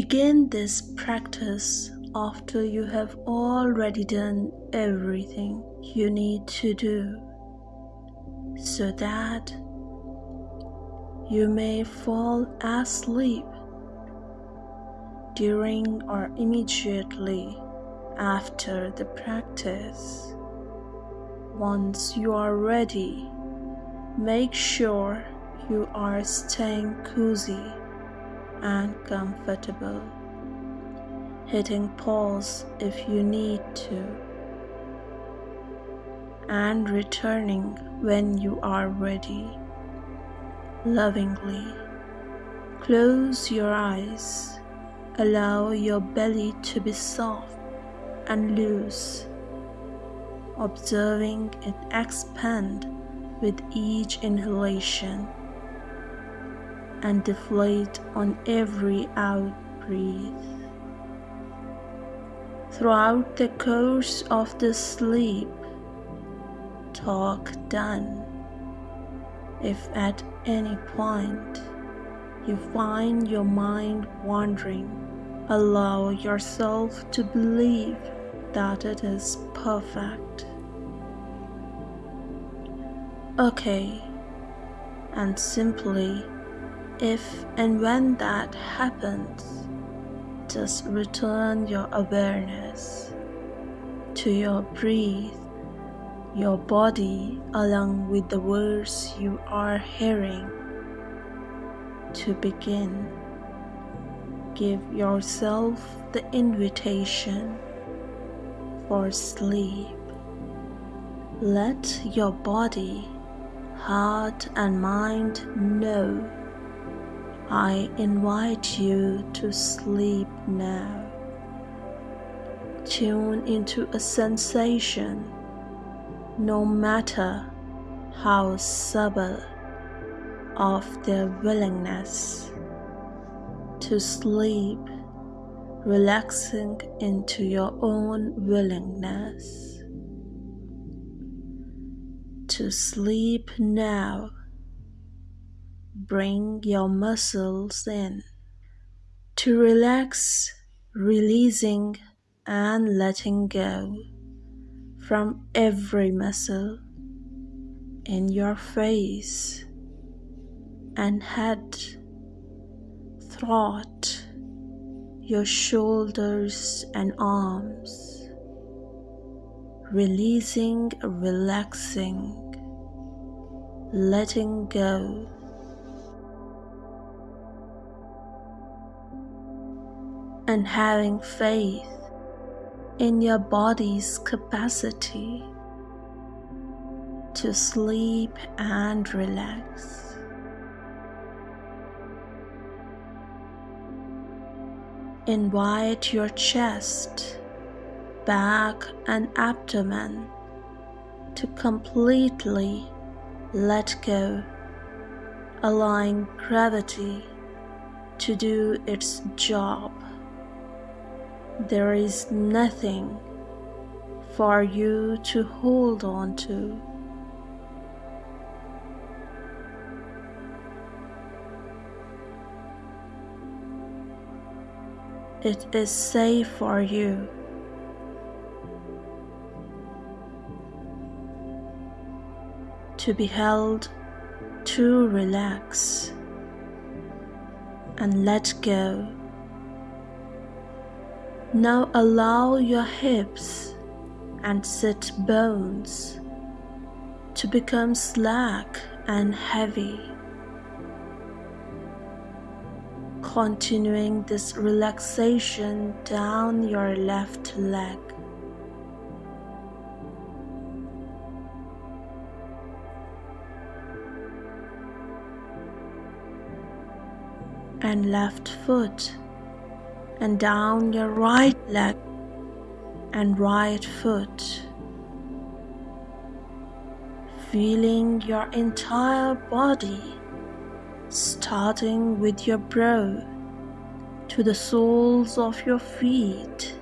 Begin this practice after you have already done everything you need to do so that you may fall asleep during or immediately after the practice. Once you are ready, make sure you are staying cozy and comfortable, hitting pause if you need to, and returning when you are ready. Lovingly, close your eyes, allow your belly to be soft and loose, observing it expand with each inhalation and deflate on every out breath. Throughout the course of the sleep, talk done. If at any point you find your mind wandering, allow yourself to believe that it is perfect. Okay, and simply if and when that happens, just return your awareness to your breath, your body, along with the words you are hearing. To begin, give yourself the invitation for sleep. Let your body, heart, and mind know I invite you to sleep now. Tune into a sensation, no matter how subtle, of their willingness to sleep, relaxing into your own willingness to sleep now Bring your muscles in. To relax, releasing and letting go from every muscle in your face and head, throat, your shoulders and arms, releasing, relaxing, letting go and having faith in your body's capacity to sleep and relax. Invite your chest, back, and abdomen to completely let go, allowing gravity to do its job there is nothing for you to hold on to. It is safe for you. To be held to relax and let go. Now allow your hips and sit bones to become slack and heavy. Continuing this relaxation down your left leg. and left foot and down your right leg and right foot, feeling your entire body starting with your brow to the soles of your feet,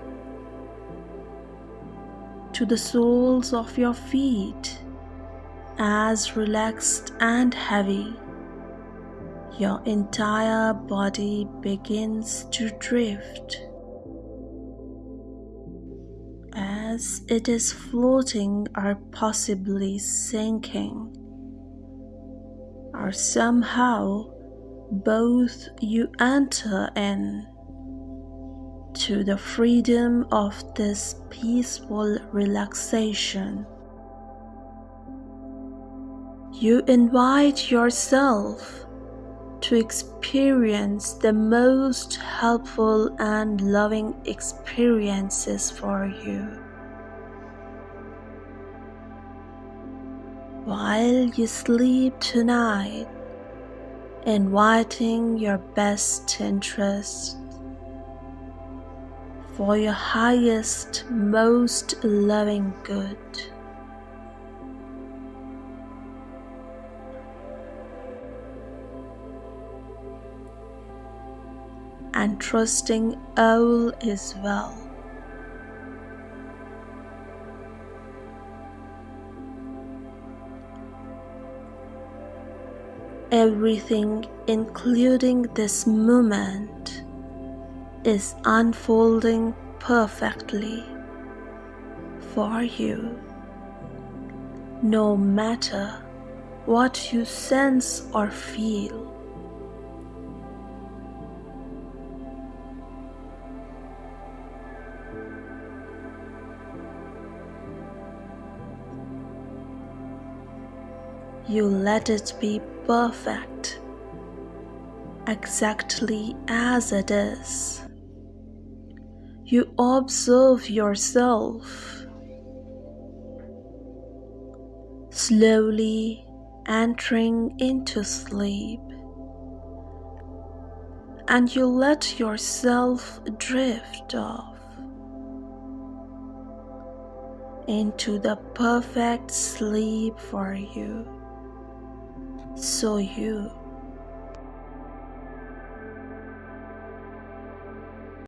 to the soles of your feet as relaxed and heavy your entire body begins to drift as it is floating or possibly sinking, or somehow both you enter in to the freedom of this peaceful relaxation. You invite yourself to experience the most helpful and loving experiences for you. While you sleep tonight, inviting your best interest for your highest, most loving good. And trusting all is well. Everything, including this moment, is unfolding perfectly for you. No matter what you sense or feel. You let it be perfect, exactly as it is. You observe yourself. Slowly entering into sleep. And you let yourself drift off into the perfect sleep for you so you